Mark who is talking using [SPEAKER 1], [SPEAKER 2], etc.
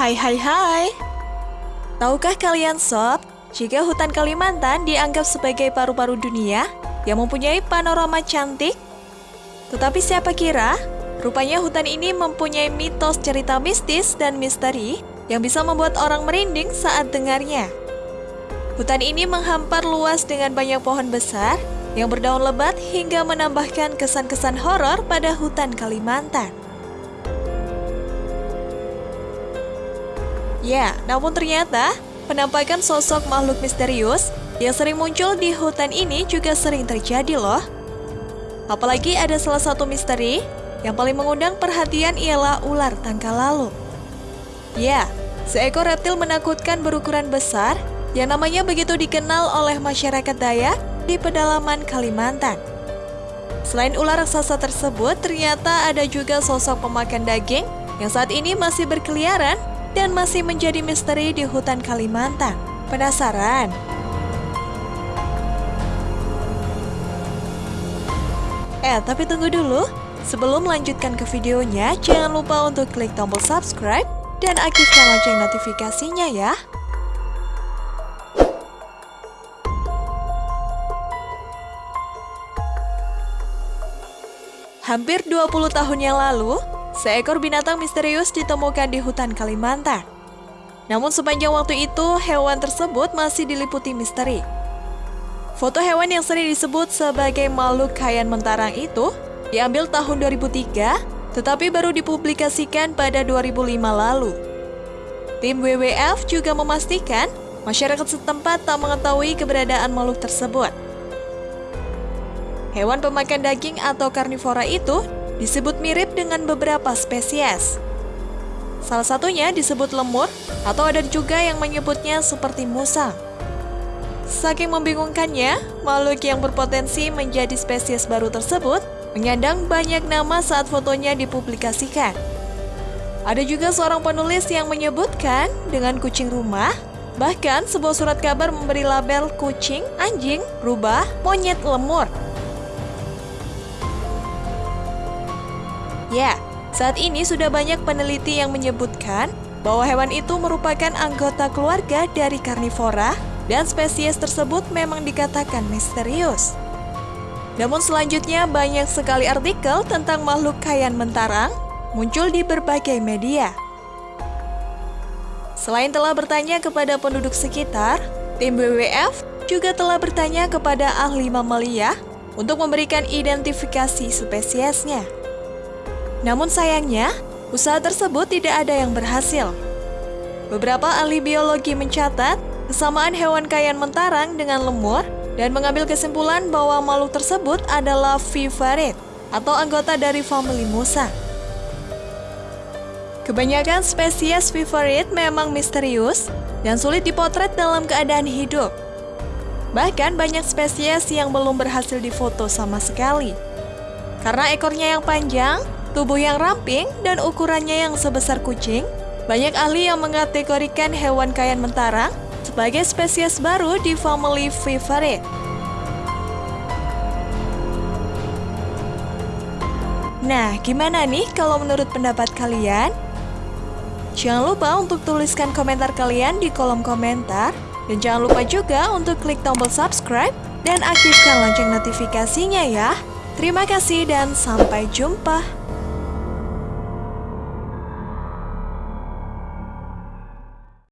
[SPEAKER 1] Hai hai hai Tahukah kalian sob, jika hutan Kalimantan dianggap sebagai paru-paru dunia yang mempunyai panorama cantik? Tetapi siapa kira, rupanya hutan ini mempunyai mitos cerita mistis dan misteri yang bisa membuat orang merinding saat dengarnya. Hutan ini menghampar luas dengan banyak pohon besar yang berdaun lebat hingga menambahkan kesan-kesan horor pada hutan Kalimantan. Ya, namun ternyata penampakan sosok makhluk misterius yang sering muncul di hutan ini juga sering terjadi loh. Apalagi ada salah satu misteri yang paling mengundang perhatian ialah ular tangka lalu. Ya, seekor reptil menakutkan berukuran besar yang namanya begitu dikenal oleh masyarakat Dayak di pedalaman Kalimantan. Selain ular raksasa tersebut, ternyata ada juga sosok pemakan daging yang saat ini masih berkeliaran dan masih menjadi misteri di hutan Kalimantan. Penasaran? Eh, tapi tunggu dulu. Sebelum melanjutkan ke videonya, jangan lupa untuk klik tombol subscribe dan aktifkan lonceng notifikasinya ya. Hampir 20 tahun yang lalu, Seekor binatang misterius ditemukan di hutan Kalimantan. Namun sepanjang waktu itu, hewan tersebut masih diliputi misteri. Foto hewan yang sering disebut sebagai makhluk kayan mentarang itu diambil tahun 2003, tetapi baru dipublikasikan pada 2005 lalu. Tim WWF juga memastikan masyarakat setempat tak mengetahui keberadaan makhluk tersebut. Hewan pemakan daging atau karnivora itu disebut mirip dengan beberapa spesies. Salah satunya disebut lemur, atau ada juga yang menyebutnya seperti musang. Saking membingungkannya, makhluk yang berpotensi menjadi spesies baru tersebut menyandang banyak nama saat fotonya dipublikasikan. Ada juga seorang penulis yang menyebutkan dengan kucing rumah, bahkan sebuah surat kabar memberi label kucing, anjing, rubah, monyet, lemur, Ya, saat ini sudah banyak peneliti yang menyebutkan bahwa hewan itu merupakan anggota keluarga dari karnivora dan spesies tersebut memang dikatakan misterius. Namun selanjutnya banyak sekali artikel tentang makhluk kayan mentarang muncul di berbagai media. Selain telah bertanya kepada penduduk sekitar, tim WWF juga telah bertanya kepada ahli mamalia untuk memberikan identifikasi spesiesnya. Namun sayangnya, usaha tersebut tidak ada yang berhasil. Beberapa ahli biologi mencatat kesamaan hewan kayan mentarang dengan lemur dan mengambil kesimpulan bahwa makhluk tersebut adalah vivarid atau anggota dari famili Musa. Kebanyakan spesies vivarid memang misterius dan sulit dipotret dalam keadaan hidup. Bahkan banyak spesies yang belum berhasil difoto sama sekali. Karena ekornya yang panjang, tubuh yang ramping, dan ukurannya yang sebesar kucing, banyak ahli yang mengategorikan hewan kayan mentarang sebagai spesies baru di family Viverrid. Nah, gimana nih kalau menurut pendapat kalian? Jangan lupa untuk tuliskan komentar kalian di kolom komentar. Dan jangan lupa juga untuk klik tombol subscribe dan aktifkan lonceng notifikasinya ya. Terima kasih dan sampai jumpa.